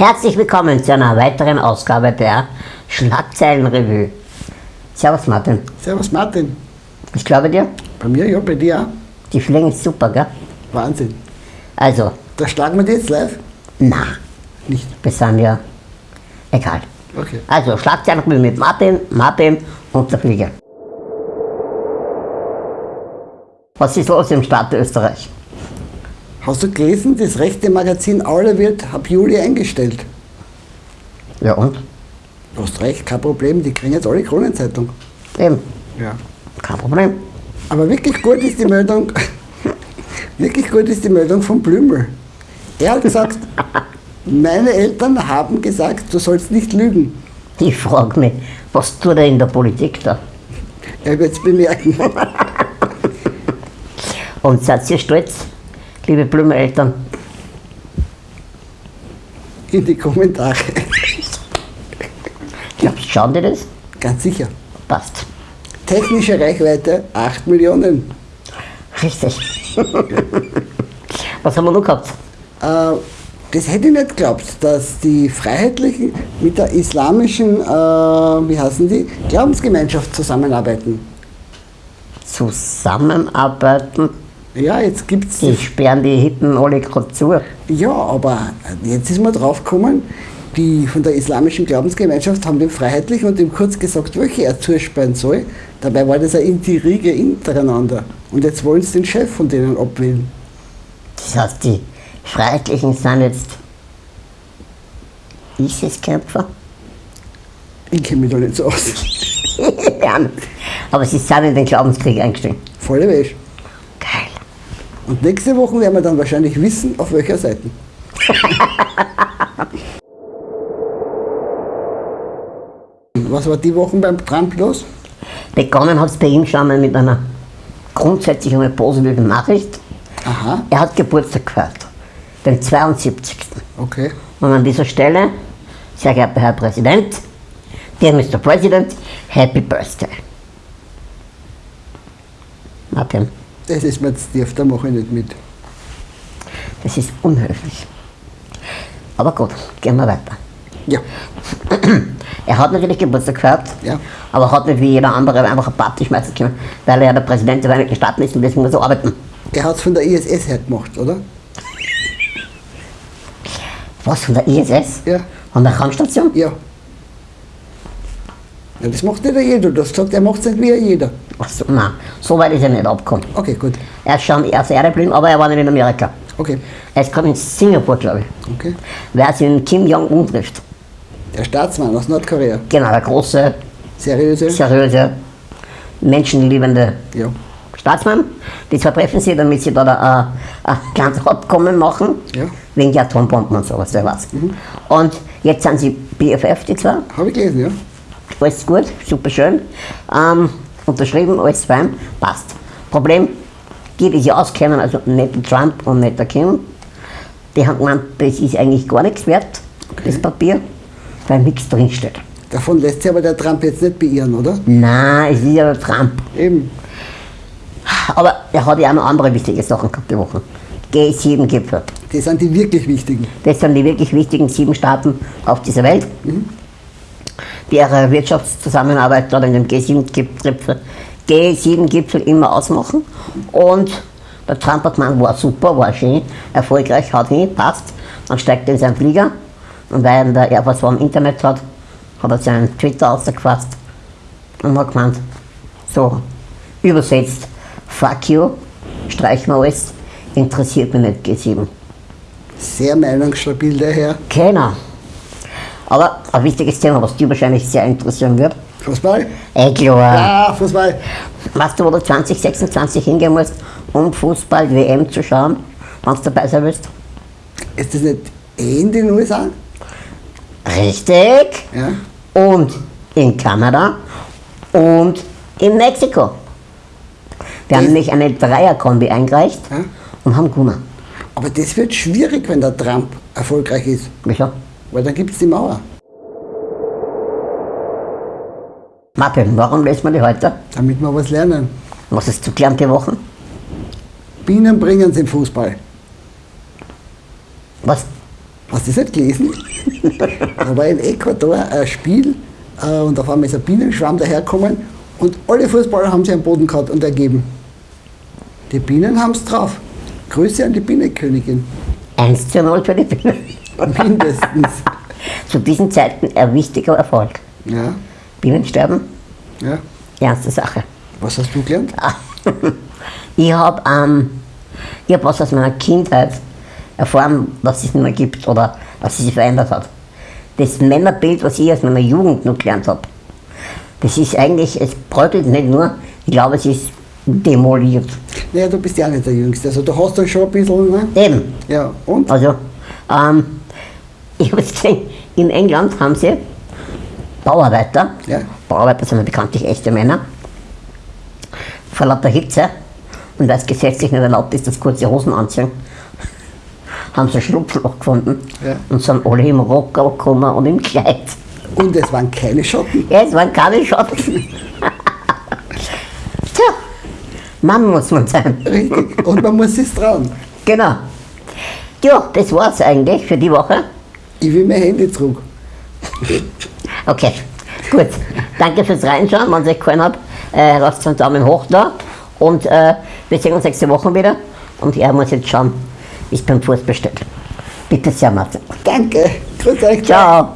Herzlich willkommen zu einer weiteren Ausgabe der Schlagzeilenrevue. Servus Martin. Servus Martin. Ich glaube dir, Bei mir, ja, bei dir auch. die Fliegen ist super, gell? Wahnsinn. Also, Da schlagen wir die jetzt live? na, Nicht. wir sind ja egal. Okay. Also, Schlagzeilenrevue mit Martin, Martin und der Flieger. Was ist los im Staat Österreich? Hast du gelesen, das rechte Magazin Aula wird ab Juli eingestellt? Ja und? Du hast recht, kein Problem, die kriegen jetzt alle Kronenzeitung. Eben, Ja. kein Problem. Aber wirklich gut ist die Meldung, wirklich gut ist die Meldung von Blümel. Er hat gesagt, meine Eltern haben gesagt, du sollst nicht lügen. Ich frage mich, was tut er in der Politik da? Er wird es bemerken. Und seid ihr stolz, liebe Blumeneltern? In die Kommentare. Glaubst du, schauen die das? Ganz sicher. Passt. Technische Reichweite 8 Millionen. Richtig. Was haben wir noch gehabt? Äh, das hätte ich nicht geglaubt, dass die Freiheitlichen mit der islamischen, äh, wie heißen die, Glaubensgemeinschaft zusammenarbeiten. Zusammenarbeiten. Ja, jetzt gibt's Die sperren die Hitten alle gerade zu. Ja, aber jetzt ist man drauf gekommen, die von der islamischen Glaubensgemeinschaft haben dem Freiheitlichen und dem kurz gesagt, welche er zusperren soll. Dabei war das eine Intrige untereinander. Und jetzt wollen sie den Chef von denen abwählen. Das heißt, die Freiheitlichen sind jetzt ISIS-Kämpfer. Ich kenne mich da nicht so aus. ja, aber sie sind in den Glaubenskrieg eingestiegen. Volle Wäsche. Und nächste Woche werden wir dann wahrscheinlich wissen, auf welcher Seite. Was war die Woche beim Trump los? Begonnen hat es bei ihm schon mal mit einer grundsätzlich einmal positiven Nachricht. Aha, Er hat Geburtstag gefeiert. Den 72. okay. Und an dieser Stelle, sehr geehrter Herr Präsident, dear Mr. President, Happy Birthday. Martin, Das ist mir jetzt tief, da mache ich nicht mit. das ist unhöflich. Aber gut, gehen wir weiter. Ja, Er hat natürlich Geburtstag gefeiert, Ja. aber hat nicht wie jeder andere einfach eine Party schmeißen können, weil er ja der Präsident der Vereinigten Staaten ist und deswegen muss er arbeiten. er hat es von der ISS her gemacht, oder? Was, von der ISS? Ja. Von der Raumstation? Ja. Ja, das macht nicht jeder. Du hast gesagt, er macht es nicht wie jeder. Ach so, nein, so weit ist er nicht abgekommen. Okay, gut. Er ist schon erst Erde geblieben, aber er war nicht in Amerika. Okay, Er ist gerade in Singapur, glaube ich. okay. Wer sich in Kim Jong-un trifft. Der Staatsmann aus Nordkorea. Genau, der große, Seriöse? seriöse, menschenliebende Ja. Staatsmann. Die zwei treffen sich, damit sie da ein, ein kleines Abkommen machen. Ja. Wegen der Atombomben und sowas, wer weiß. Und jetzt sind sie BFF, die zwei. Habe ich gelesen, ja. Alles gut, super schön. Ähm, unterschrieben, alles fein, passt. Problem, die, die sich auskennen, also nicht der Trump und nicht der Kim, die haben gemeint, das ist eigentlich gar nichts wert, das Papier, weil nichts drinsteht. Davon lässt sich aber der Trump jetzt nicht beirren, oder? Nein, es ist ja der Trump. Eben. Aber er hat ja auch noch andere wichtige Sachen gehabt die Woche. G7-Gipfel. Die sind die wirklich wichtigen. Das sind die wirklich wichtigen sieben Staaten auf dieser Welt, die ihre Wirtschaftszusammenarbeit dort in dem G7-Gipfel G7-Gipfel immer ausmachen. Und der Trump hat gemeint, war super, war schön, erfolgreich, haut hin, passt. Dann steigt er in seinen Flieger und weil er der Air Force One Internet hat, hat er seinen Twitter ausgefasst und hat gemeint, so übersetzt, fuck you, streich mal alles, interessiert mich nicht G7. Sehr meinungsstabil, der Herr. Aber ein wichtiges Thema, was dich wahrscheinlich sehr interessieren wird. Fußball? Eh klar. Ja, Fußball. Weißt du, wo du 2026 hingehen musst, um Fußball-WM zu schauen, wenn du dabei sein willst? Ist das nicht eh in den USA? Richtig. Ja. Und in Kanada und in Mexiko. Wir haben Das- nämlich eine Dreierkombi eingereicht Ja. und haben gewonnen. Aber das wird schwierig, wenn der Trump erfolgreich ist. Wieso? Weil dann gibt es die Mauer. Martin, warum lesen wir die heute? Damit wir was lernen. Was ist zu gelernt die Woche? Bienen bringen sie im Fußball. Was? Hast du das nicht gelesen? da war in Ecuador ein Spiel äh, und auf einmal ist ein Bienenschwarm daherkommen und alle Fußballer haben sich am Boden gehabt und ergeben. Die Bienen haben es drauf. Grüße an die Bienenkönigin. 1 zu 0 für die Bienen. Mindestens. Zu diesen Zeiten ein wichtiger Erfolg. Ja, Bienen sterben, ja. ernste Sache. Was hast du gelernt? Ich habe ähm, ich hab was aus meiner Kindheit erfahren, was es nicht mehr gibt oder was sich verändert hat. Das Männerbild, was ich aus meiner Jugend noch gelernt habe, das ist eigentlich, es bröckelt nicht nur, ich glaube, es ist demoliert. Naja, du bist ja auch nicht der Jüngste. Also du hast dann schon ein bisschen, ne? Eben. Ja, und? Also, ähm, ich habe gesehen, in England haben sie Bauarbeiter, Ja. Bauarbeiter sind ja bekanntlich echte Männer, vor lauter Hitze und weil es gesetzlich nicht erlaubt ist, dass kurze Hosen anziehen, haben sie ein Schlupfloch gefunden Ja. und sind alle im Rocker gekommen und im Kleid. Und es waren keine Schotten. Ja, es waren keine Schatten. Tja, Mann muss man sein. Richtig. Und man muss es trauen. Genau. Ja, das war's eigentlich für die Woche. Ich will mein Handy zurück. Okay, gut. Danke fürs Reinschauen. Wenn es euch gefallen hat, äh, lasst einen Daumen hoch da. Und äh, wir sehen uns nächste Woche wieder. Und er muss jetzt schauen, wie es beim Fußball steht. Bitte sehr, Martin. Danke. Grüß euch. Ciao.